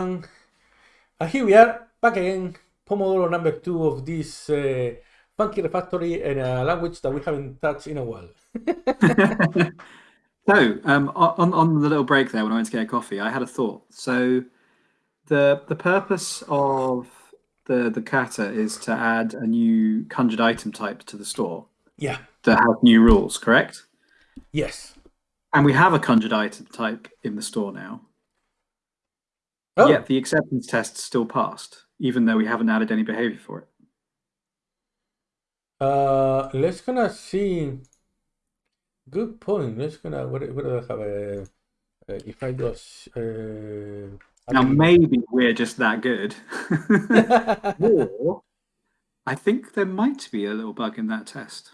And here we are, back again, Pomodoro number two of this uh, funky refactory in a language that we haven't touched in a while. so, um, on, on the little break there when I went to get a coffee, I had a thought. So, the the purpose of the the kata is to add a new conjured item type to the store. Yeah. That has new rules, correct? Yes. And we have a conjured item type in the store now. Oh. Yet the acceptance test still passed, even though we haven't added any behavior for it. Uh, let's gonna see. Good point. Let's gonna what, what do I have? A, uh, if I do uh, now maybe we're just that good, or I think there might be a little bug in that test.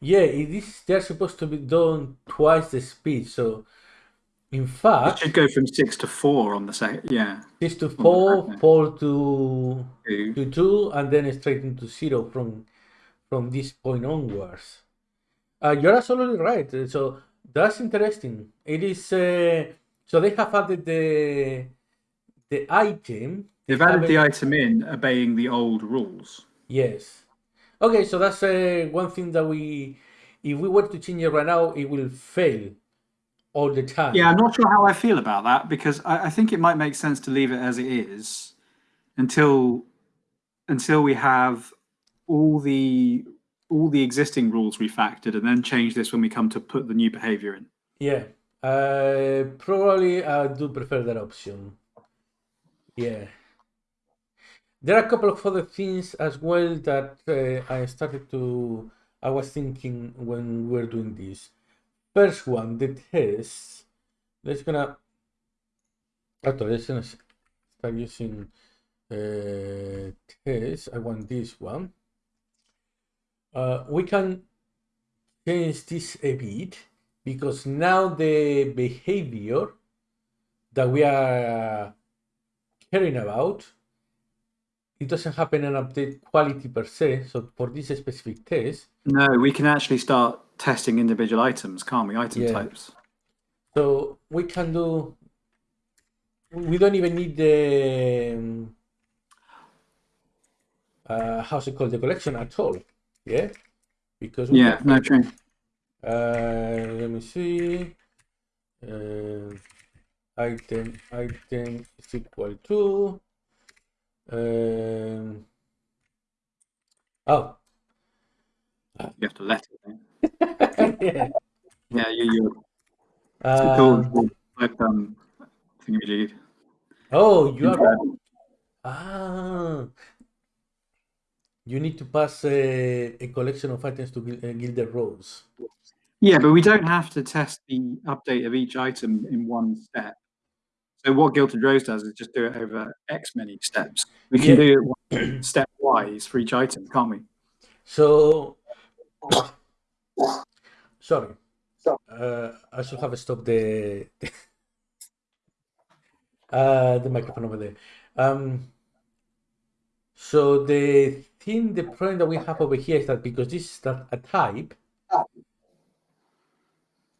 Yeah, it is. They're supposed to be done twice the speed. So, in fact, it should go from six to four on the second. Yeah, six to four, four to two. to two, and then straight into zero from from this point onwards. Uh, you're absolutely right. So that's interesting. It is. Uh, so they have added the the item. They've added the item in, obeying the old rules. Yes. Okay, so that's uh, one thing that we, if we were to change it right now, it will fail all the time. Yeah, I'm not sure how I feel about that because I, I think it might make sense to leave it as it is until until we have all the all the existing rules refactored and then change this when we come to put the new behavior in. Yeah, uh, probably I do prefer that option. Yeah. There are a couple of other things as well that uh, I started to, I was thinking when we are doing this. First one, the test. Let's gonna, actually, let's gonna start using uh, test. I want this one. Uh, we can change this a bit because now the behavior that we are caring about it doesn't happen and update quality per se. So for this specific test. No, we can actually start testing individual items, can't we? Item yeah. types. So we can do, we don't even need the, um, uh, how's it called, the collection at all. Yeah. Because yeah, can, no, true. Uh, let me see. Uh, item, item is equal to um, oh. You have to let it. yeah. Yeah, you, you. Uh, cool. Like, um, thingamajig. Oh, you are. Ah. You need to pass a, a collection of items to uh, Gilded Rose. Yeah, but we don't have to test the update of each item in one step. So what Gilded Rose does is just do it over X many steps. We can yeah. do it stepwise for each item, can't we? So, sorry, uh, I should have stopped the uh, the microphone over there. Um, so the thing, the problem that we have over here is that because this is not a type,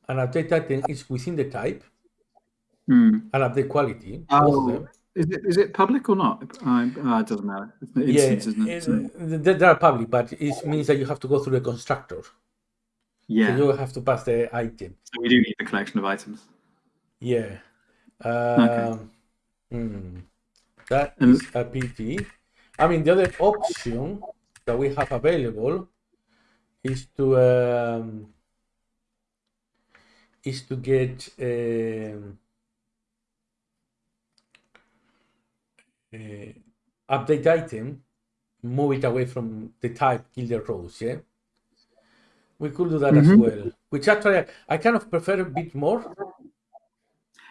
and update item is within the type, mm. and update quality. Oh. Is it, is it public or not? Uh, it doesn't matter. It's yeah, it, it? they are public, but it means that you have to go through the constructor. Yeah. So you have to pass the item. So we do need the collection of items. Yeah. Um, okay. Hmm. That and, is a pity. I mean, the other option that we have available is to um, is to get um, uh, update item, move it away from the type Gilded Rose, yeah? We could do that mm -hmm. as mm-hmm. well, which actually I kind of prefer a bit more.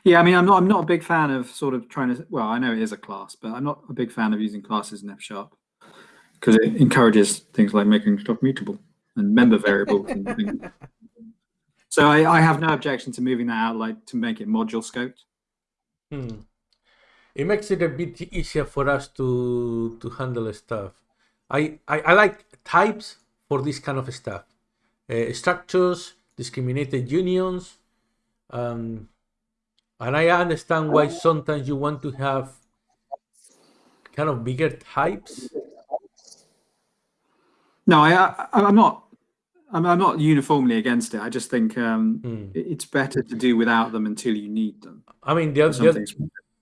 Yeah, I mean, I'm not, I'm not a big fan of sort of trying to, well, I know it is a class, but I'm not a big fan of using classes in F Sharp because it encourages things like making stuff mutable and member variables and things. So I, I have no objection to moving that out, like to make it module scoped. Hmm it makes it a bit easier for us to to handle stuff. I, I, I like types for this kind of stuff. uh, structures, discriminated unions. Um, and I understand why sometimes you want to have kind of bigger types. No, I, I I'm not. I'm, I'm not uniformly against it. I just think um, Mm. it's better to do without them until you need them. I mean, the, the.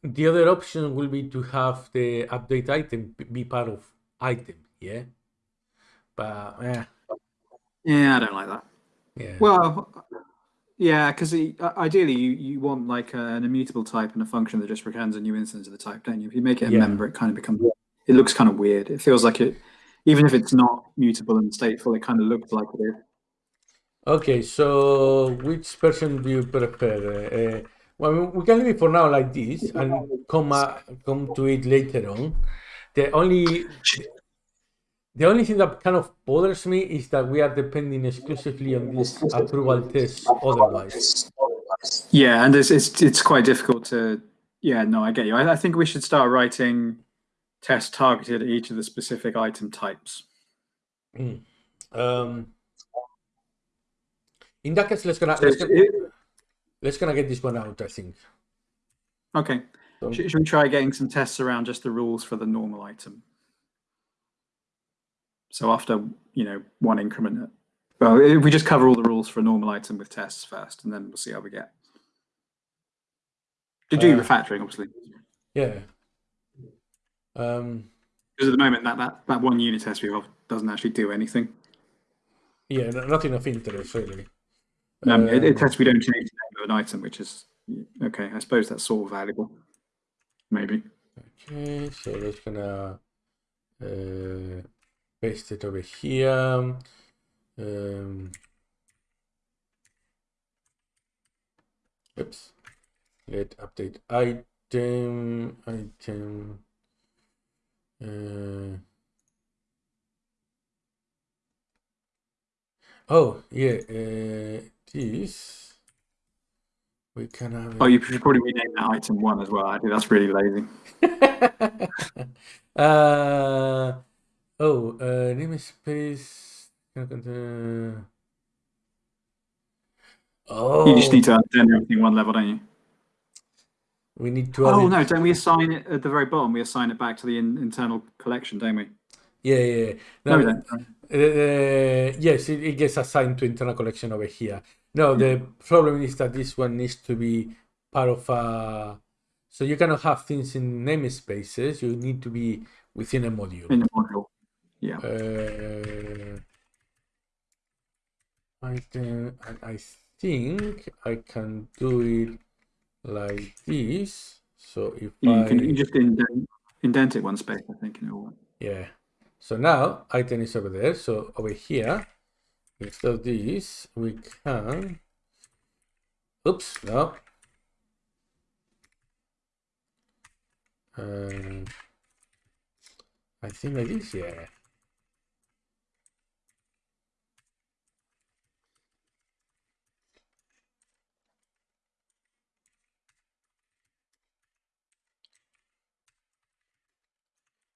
The other option will be to have the update item be part of item, yeah. But eh, Yeah, I don't like that. yeah, Well, yeah, because ideally you, you want like a, an immutable type and a function that just returns a new instance of the type, don't you? If you make it a Yeah. member, it kind of becomes it looks kind of weird. It feels like it, even if it's not mutable and stateful, it kind of looks like it is. Okay, so which version do you prefer? Uh, well, we can leave it for now like this and come uh, come to it later on. The only the only thing that kind of bothers me is that we are depending exclusively on this approval test. Otherwise, Yeah, and it's it's it's quite difficult to. Yeah, no, I get you. I, I think we should start writing tests targeted at each of the specific item types. um, in that case, let's gonna So let's gonna, it- let's gonna get this one out. I think. okay, So- should, should we try getting some tests around just the rules for the normal item? So after you know one increment, well, if we just cover all the rules for a normal item with tests first, and then we'll see how we get. To do Uh, refactoring, obviously, Yeah. Um, because at the moment that, that that one unit test we have doesn't actually do anything. yeah, no- nothing of interest really. Um, it, it Um, tests we don't change the name of an item, which is okay. I suppose that's sort of valuable. Maybe. Okay, so let's gonna uh, paste it over here. Um, oops. Let update item item. Uh, oh yeah, uh, this we can have. Oh, you should probably rename that item one as well. I think that's really lazy. uh, oh, uh, namespace. Uh, oh, You just need to turn everything one level, don't you? we need to. Oh no, don't we assign it at the very bottom? We assign it back to the in, internal collection, don't we? Yeah, yeah. yeah. No, we don't. uh, yes, it, it gets assigned to internal collection over here. No, the problem is that this one needs to be part of a. So you cannot have things in namespaces. You need to be within a module. In the module. Yeah. Uh, I can, I think I can do it like this. So if You I, can you just indent, indent it one space, I think. In all. yeah. So now item is over there. So over here, instead of this, we can. Oops, no. Um, I think like yeah.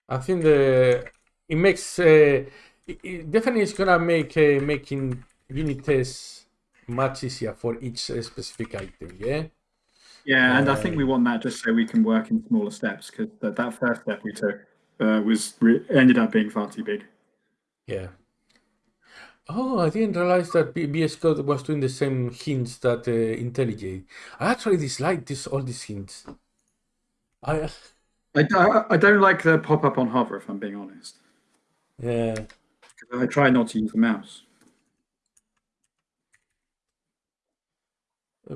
I think the it makes uh, it, it definitely is gonna make uh, making unit tests much easier for each uh, specific item. Yeah. Yeah, and I think we want that just so we can work in smaller steps because that, that first step we took uh, was ended up being far too big. Yeah. Oh, I didn't realize that B- VS Code was doing the same hints that uh, IntelliJ. I actually dislike this all these hints. I I, I, I don't like the pop up on hover, if I'm being honest. yeah. I try not to use the mouse. Uh.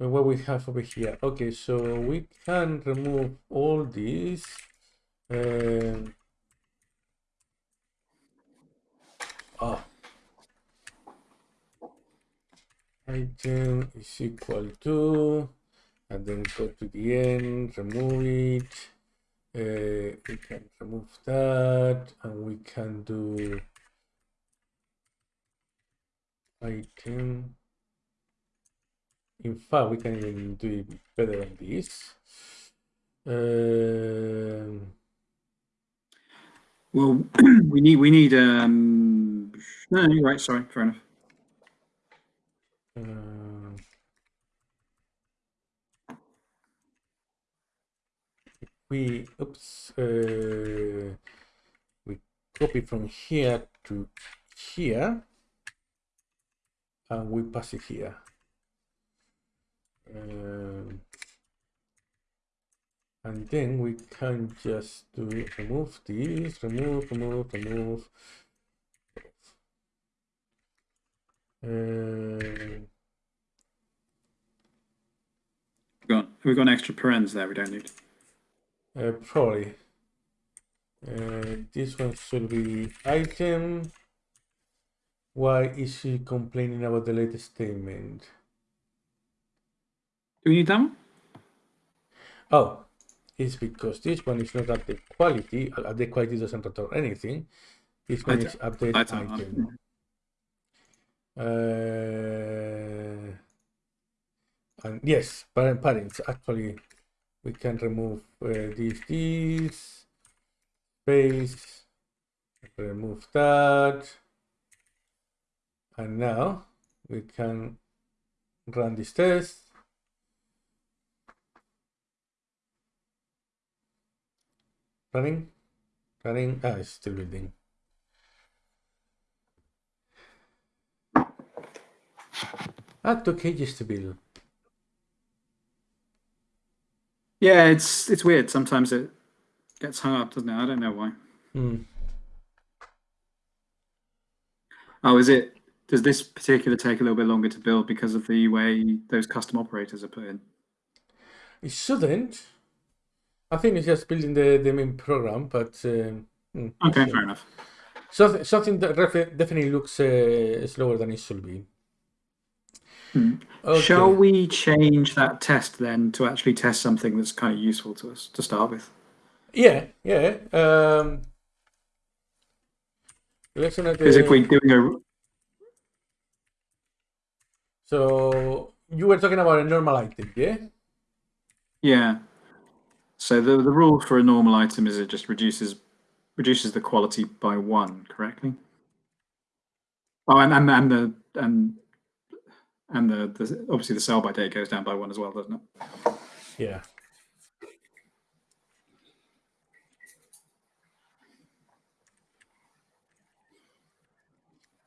Uh, What we have over here? Okay, so we can remove all these. Ah. Item is equal to, and then go to the end, remove it. Uh, we can remove that, and we can do item. In fact, we can even do it better than this. Um, Well, we need we need um No, you're right. Sorry, fair enough. Uh, we oops uh, we copy from here to here and we pass it here Um, and then we can just do remove this remove remove remove uh, We've got, an extra parens there we don't need. Uh, probably. Uh, this one should be item. Why is she complaining about the latest statement? Do we need one? Oh, it's because this one is not at the quality. uh, the quality doesn't return anything. This one is update item, item. Uh, and yes, parent parents actually we can remove uh, this this space remove that. And now we can run this test. Running running ah it's still building. Ah two cages to build Yeah, it's it's weird. Sometimes it gets hung up, doesn't it? I don't know why. Hmm. Oh, is it? Does this particular take a little bit longer to build because of the way those custom operators are put in? It shouldn't. I think it's just building the, the main program, but um, Okay, fair enough. something something that definitely looks uh, slower than it should be. Hmm. Okay. Shall we change that test then to actually test something that's kind of useful to us to start with? Yeah, yeah. Um. Because if we're doing a So you were talking about a normal item, yeah? yeah, so the the rule for a normal item is it just reduces reduces the quality by one, correctly? Oh, and and, and the and and the, the obviously the sell by date goes down by one as well, doesn't it? Yeah.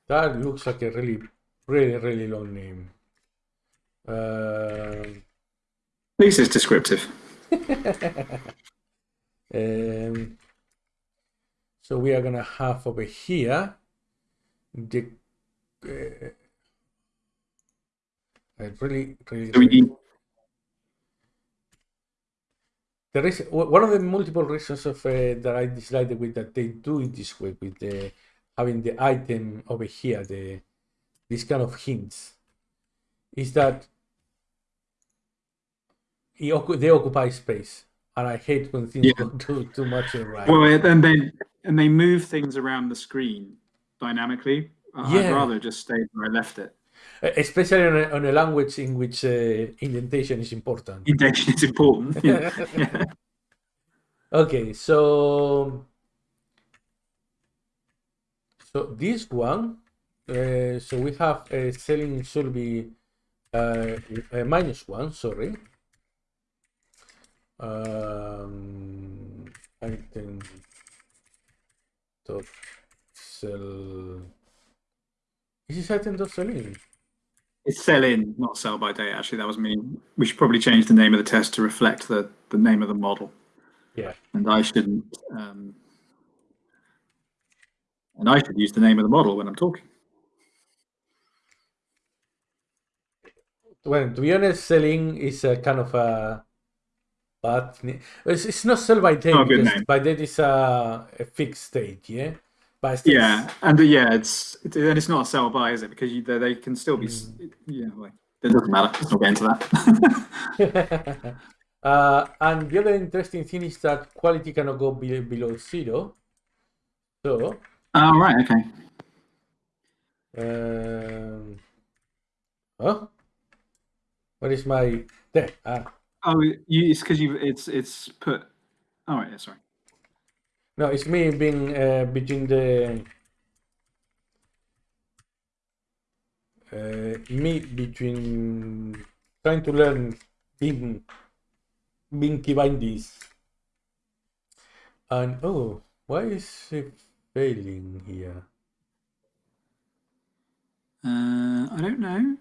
That looks like a really, really, really long name. Um, At least it's descriptive. um, so we are gonna have over here the uh, I really, really, Do we need There is one of the multiple reasons of uh, that I dislike the way that they do it this way with the having the item over here, the this kind of hints, is that it, they occupy space, and I hate when things Yeah. go too too much in right. well, and they and they move things around the screen dynamically. I- Yeah. I'd rather just stay where I left it. Uh, Especially on a, on a language in which uh, indentation is important. Indentation is important. Yeah. yeah. Okay, so so this one, uh, so we have a selling should be uh, a minus one. Sorry. Um, item dot sell. Is this item dot selling? It's sell in, not sell by date. Actually, that was me. We should probably change the name of the test to reflect the, the name of the model. Yeah. And I shouldn't. Um, and I should use the name of the model when I'm talking. Well, to be honest, selling is a kind of a ni- It's, it's not sell by date Not a good name. by date is a, a fixed state, yeah. But still, Yeah, and uh, yeah, it's it, and it's not a sell by, is it? Because you, they, they can still be. s Yeah, like, it doesn't matter. Let's not get into that. uh, and the other interesting thing is that quality cannot go be- below zero. So, oh right, okay. um, oh, what is my there? Ah, Oh, you, it's because you've. It's it's put. All right, yeah, sorry. No, it's me being uh, between the uh, me between trying to learn Bin, Binky Bindies and oh, why is it failing here? Uh, I don't know.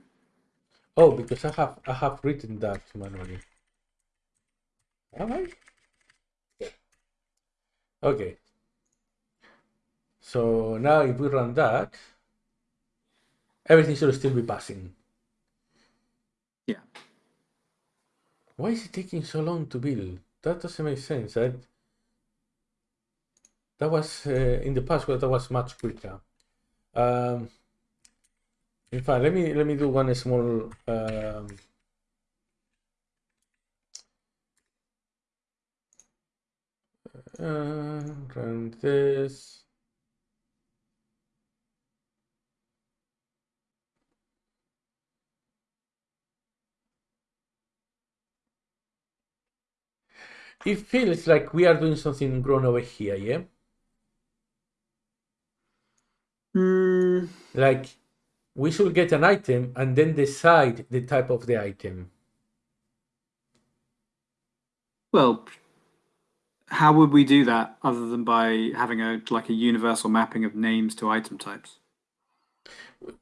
Oh, because I have I have written that manually. Am I? Okay. So now if we run that, everything should still be passing. Yeah. Why is it taking so long to build? That doesn't make sense. I, that was uh, in the past, where that was much quicker. Um, in fact, let me let me do one small. Um, uh, run this. It feels like we are doing something wrong over here, yeah? Mm, Like we should get an item and then decide the type of the item. well, how would we do that other than by having a like a universal mapping of names to item types?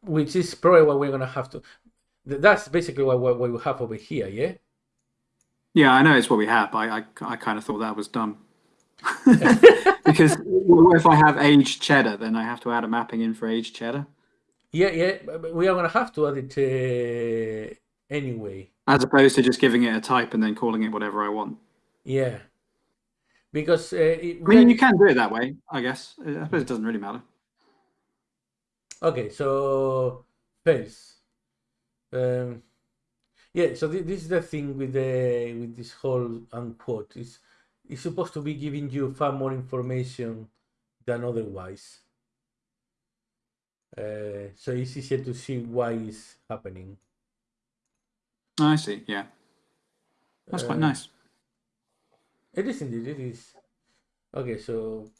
which is probably what we're gonna have to. That's basically what, what we have over here, yeah. Yeah, I know it's what we have, I, I, I kind of thought that was dumb. because if I have aged cheddar, then I have to add a mapping in for aged cheddar, Yeah, yeah, we are gonna have to add it uh, anyway. as opposed to just giving it a type and then calling it whatever I want. Yeah, because uh, it, I mean, you can do it that way, I guess. I suppose it doesn't really matter. Okay, so fails. Um, yeah, so thi- this is the thing with the with this whole unquote. It's it's supposed to be giving you far more information than otherwise. Uh, so it's easier to see why it's happening. I see. Yeah, that's quite Uh, nice. It is indeed. It is. Okay, so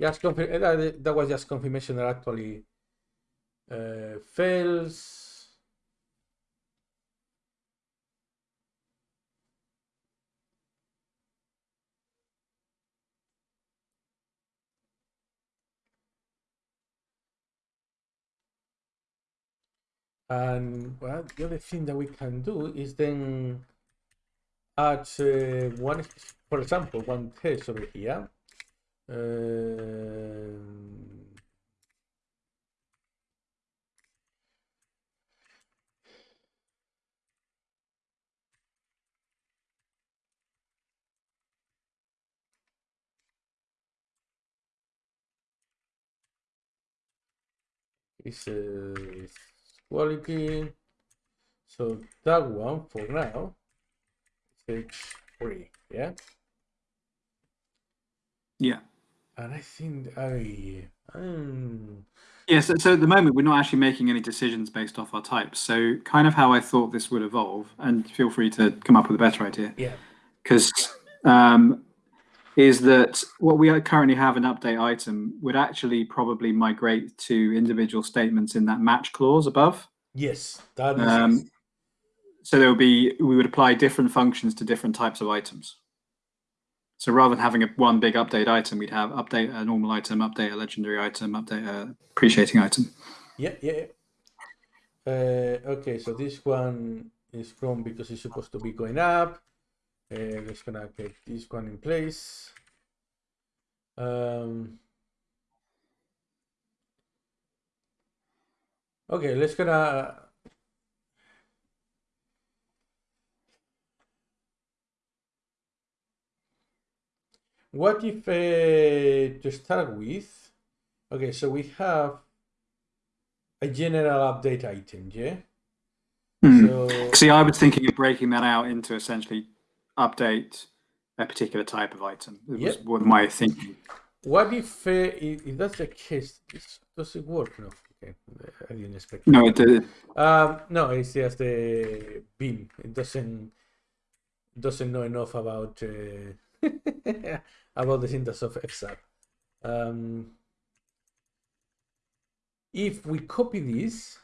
just confirm uh, that, that was just confirmation that actually uh, fails. And well, the other thing that we can do is then add uh, one, for example, one test over here. Um, is quality. So that one for now is H3, yeah? Yeah. And I think I um, Yeah, so, so at the moment we're not actually making any decisions based off our types. So kind of how I thought this would evolve, and feel free to come up with a better idea. yeah, because um, is that what we currently have an update item would actually probably migrate to individual statements in that match clause above. yes, that is Um, so there would be we would apply different functions to different types of items. So rather than having a one big update item, we'd have update a normal item, update a legendary item, update a appreciating item. Yeah, yeah. Uh, okay, so this one is from because it's supposed to be going up. Uh, let's gonna get this one in place. Um, okay, let's gonna. What if uh, to start with? Okay, so we have a general update item, yeah. Hmm. So See, I was thinking of breaking that out into essentially update a particular type of item. It was Yep. what my thinking. what if uh, if, that's the case? This, does it work? No. Okay, I didn't expect. No, it did. Um, no, it's just the beam. It doesn't doesn't know enough about uh, about the syntax of F Sharp. Um, if we copy this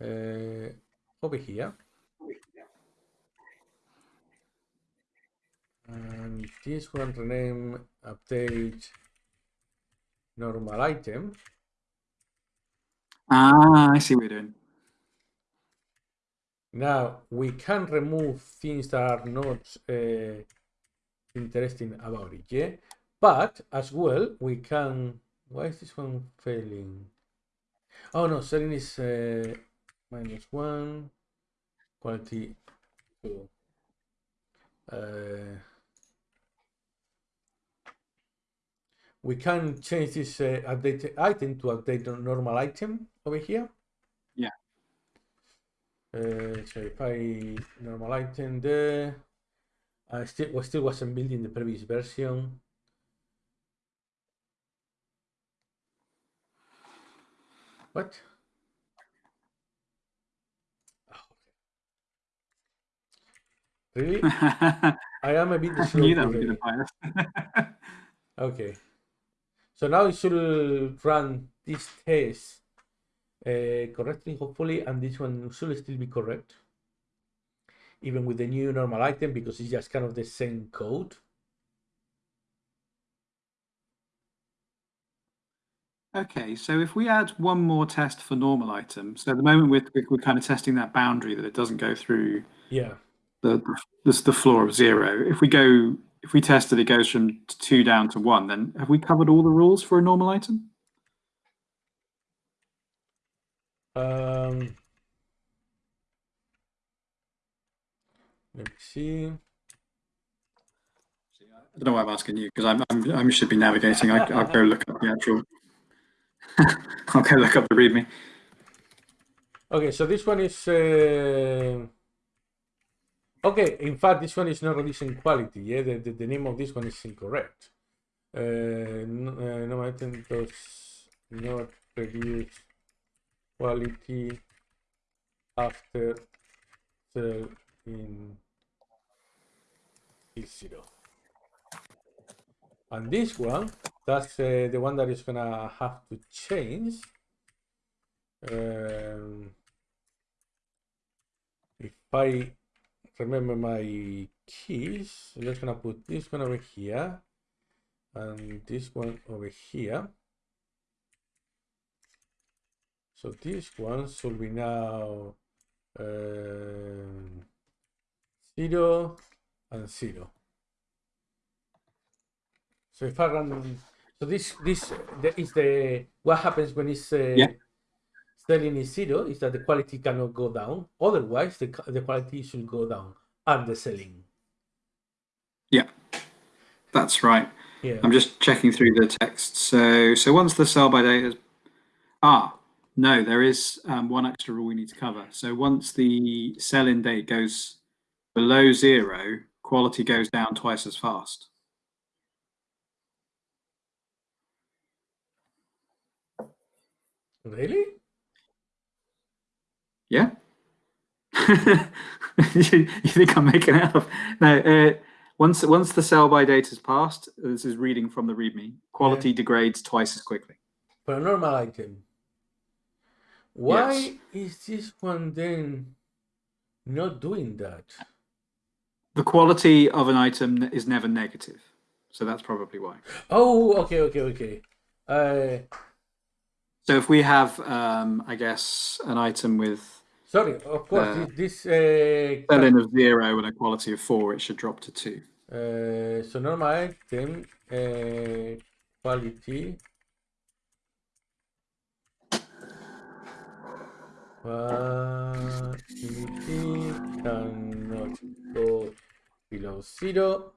uh, over here. And this one rename update normal item. Ah, I see what you're doing. Now we can remove things that are not uh, interesting about it, yeah. But as well, we can. Why is this one failing? Oh no, selling is uh, minus one, quality two. Uh, we can change this uh, update item to update normal item over here. Uh, so if I normal item there, I still was still wasn't building the previous version. What? Oh, Really? I am a bit slow knew that would be today. the bias. Okay. So now it should run this test uh, correctly, hopefully, and this one should still be correct. Even with the new normal item, because it's just kind of the same code. Okay, so if we add one more test for normal items, so at the moment we're, we're- we're kind of testing that boundary that it doesn't go through Yeah. the the, the floor of zero. If we go, if we test that it goes from two down to one, then have we covered all the rules for a normal item? Um, let me see. I don't know why I'm asking you because I'm, I'm I should be navigating. I, I'll go look up the actual. I'll go look up the README. Okay, so this one is. Uh... Okay, in fact, this one is not reducing quality. Yeah, the, the, the name of this one is incorrect. Uh, no, uh, no item does not reduce quality after sell in is zero. And this one, that's uh, the one that is gonna have to change. Um, if I remember my keys, I'm just gonna put this one over here and this one over here. So this one should be now um, zero and zero. So if I run, so this this the, is the what happens when it's uh, Yeah. selling is zero is that the quality cannot go down. Otherwise, the the quality should go down and the selling. Yeah, that's right. Yeah. I'm just checking through the text. So, so once the sell by date is, ah, no, there is um, one extra rule we need to cover. So once the sell-in date goes below zero, quality goes down twice as fast. Really? Yeah. you, think I'm making it up? No. Uh, once once the sell by date is passed, this is reading from the README. Quality degrades twice as quickly. For a normal item. Why Yes. is this one then not doing that? The quality of an item is never negative, so that's probably why. Oh, okay, okay, okay. Uh, So if we have, um, I guess, an item with sorry, of course, Uh, this, uh, sell-in of zero and a quality of four, it should drop to two. Uh, so normal item uh, quality quality cannot go below zero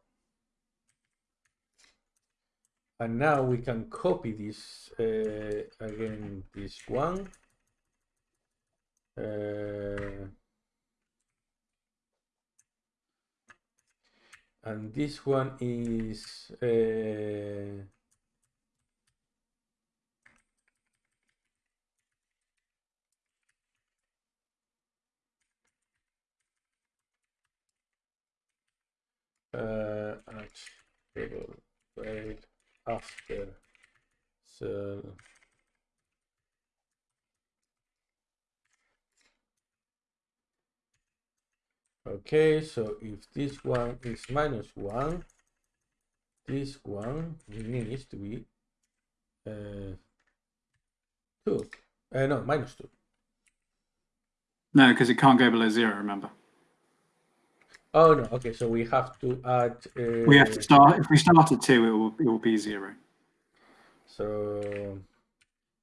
and now we can copy this uh, again this one. Uh, and this one is uh, uh, at table wait after so Okay, so if this one is minus one, this one needs to be uh, two. Uh, no, minus two. No, because it can't go below zero. Remember, Oh no. Okay, so we have to add. Uh, we have to start. If we start at two, it will it will be zero. So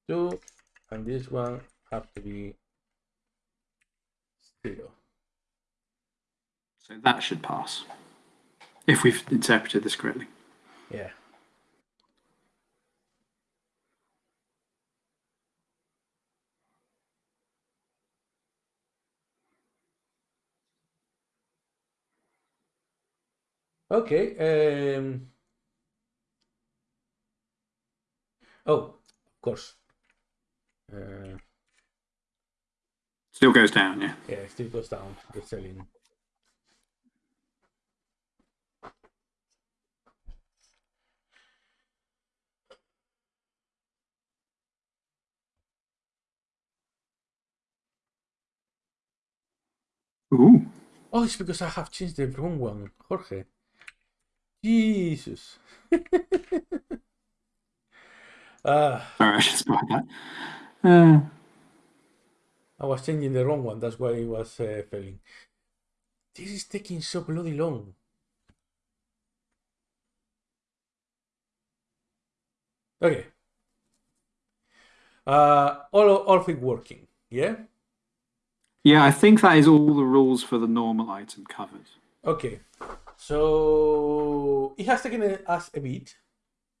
two, and this one have to be zero. So that should pass. If we've interpreted this correctly. Yeah. Okay. Um... Oh, of course. Uh, Still goes down, yeah. yeah, it still goes down. The selling. Ooh. Oh, it's because I have changed the wrong one, Jorge. Jesus. Sorry, I should that. Uh, I was changing the wrong one. That's why it was uh, failing. This is taking so bloody long. Okay. Uh, all all of it working. Yeah. yeah, I think that is all the rules for the normal item covered. Okay. So it has taken us a bit,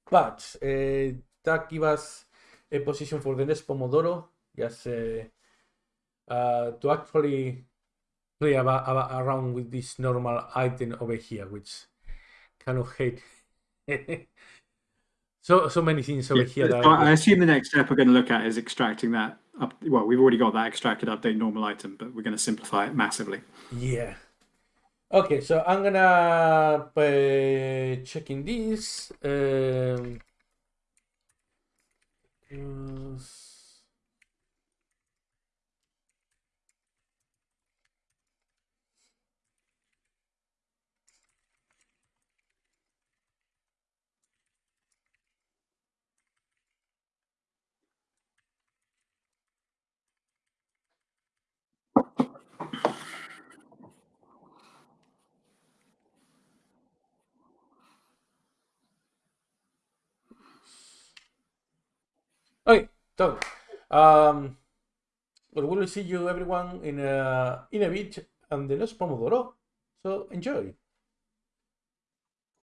but uh, that give us a position for the next Pomodoro, just uh, uh, to actually play about, about, around with this normal item over here, which kind of hate. so so many things over here. So That I assume the next step we're going to look at is extracting that up. Well, we've already got that extracted update normal item, but we're going to simplify it massively. Yeah. Okay, so I'm gonna uh, checking this. Um, Okay, so um, well, we will see you everyone in a in a bit and the next Pomodoro. So enjoy.